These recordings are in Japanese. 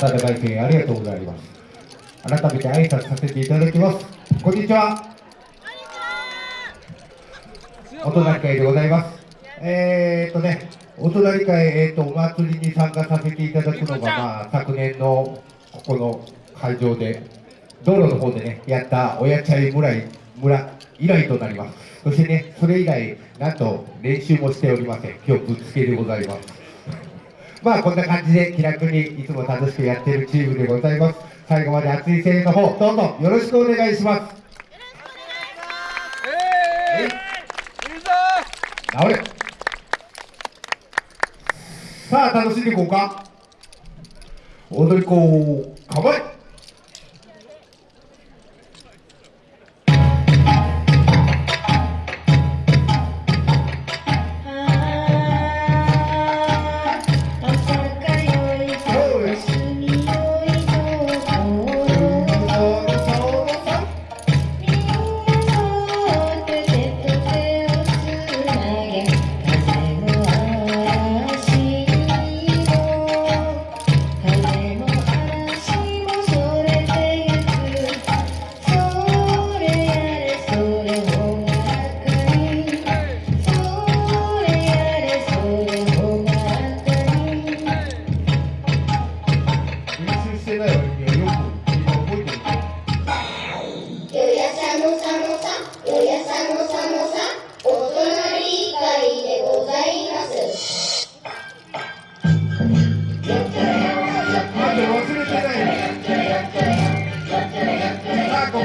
温かい声援ありがとうございます。改めて挨拶させていただきます。こんにちは。お隣会でございます。えー、っとねお隣会、えー、っとお祭りに参加させていただくのが、まあ、昨年のここの会場で道路の方でねやった親茶屋村村以来となります。そしてねそれ以来なんと練習もしておりません。今日ぶっつけでございますまあこんな感じで気楽にいつも楽しくやってるチームでございます。最後まで熱い声援の方どうぞよろしくお願いします。治れ。さあ楽しんでいこうか。踊り子構え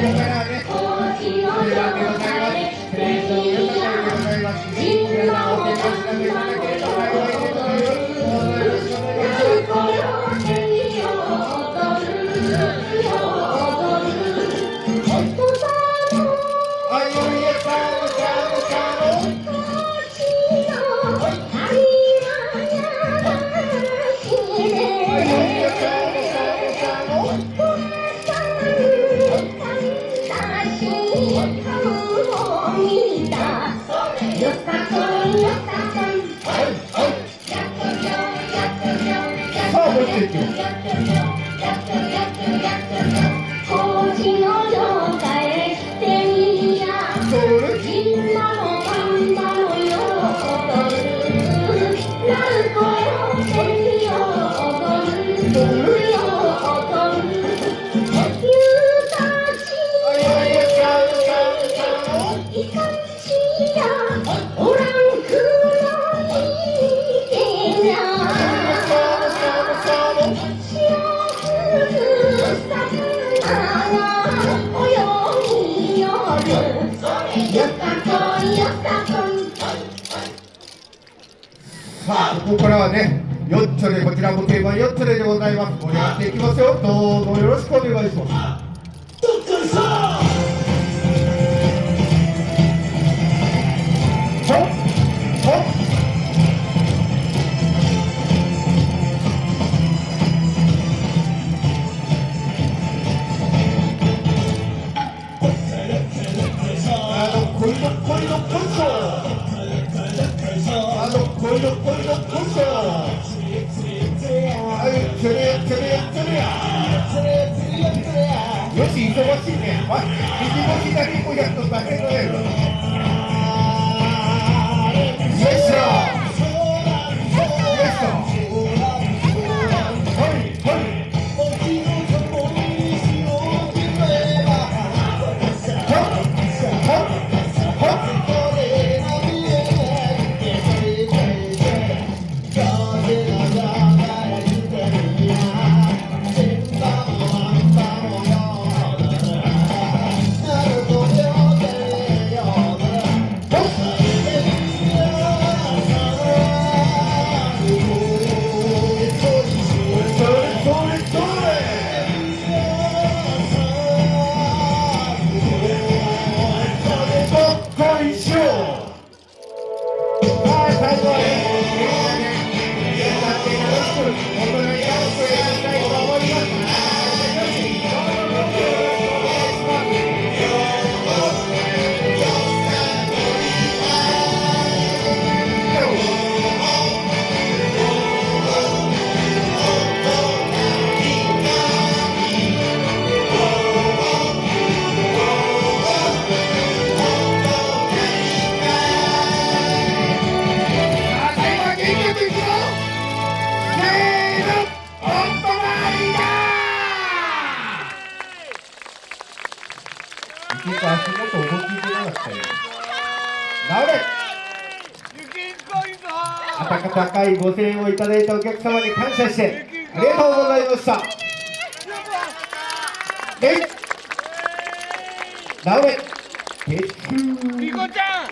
Oh, yeah, Thank you. さあここからはねよっちょでこちらも定番よっちょででございます。盛り上がっていきますよ。どうぞよろしくお願いします。よし忙しいね。あ、右も左もや。温かいご声援をいただいたお客様に感謝してありがとうございました。レイ直れ鉄リコちゃ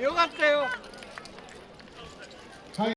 ん。よかったよ。